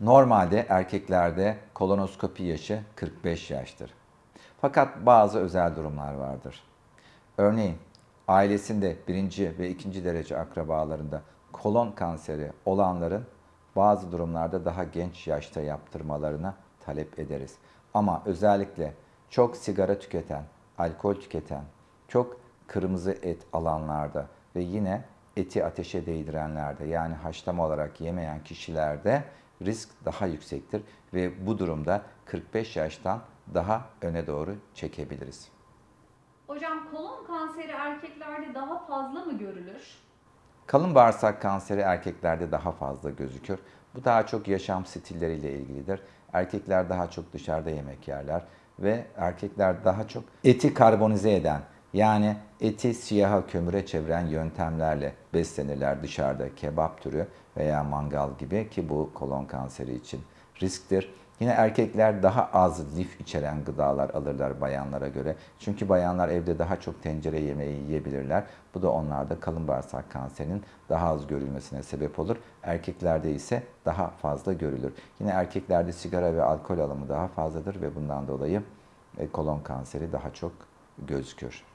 Normalde erkeklerde kolonoskopi yaşı 45 yaştır. Fakat bazı özel durumlar vardır. Örneğin ailesinde birinci ve ikinci derece akrabalarında kolon kanseri olanların bazı durumlarda daha genç yaşta yaptırmalarına talep ederiz. Ama özellikle çok sigara tüketen, alkol tüketen, çok kırmızı et alanlarda ve yine eti ateşe değdirenlerde yani haşlama olarak yemeyen kişilerde risk daha yüksektir ve bu durumda 45 yaştan daha öne doğru çekebiliriz. Hocam kolon kanseri erkeklerde daha fazla mı görülür? Kalın bağırsak kanseri erkeklerde daha fazla gözükür. Bu daha çok yaşam stilleriyle ilgilidir. Erkekler daha çok dışarıda yemek yerler ve erkekler daha çok eti karbonize eden yani eti siyaha kömüre çeviren yöntemlerle beslenirler dışarıda kebap türü veya mangal gibi ki bu kolon kanseri için risktir. Yine erkekler daha az lif içeren gıdalar alırlar bayanlara göre. Çünkü bayanlar evde daha çok tencere yemeği yiyebilirler. Bu da onlarda kalın bağırsak kanserinin daha az görülmesine sebep olur. Erkeklerde ise daha fazla görülür. Yine erkeklerde sigara ve alkol alımı daha fazladır ve bundan dolayı e, kolon kanseri daha çok gözükür.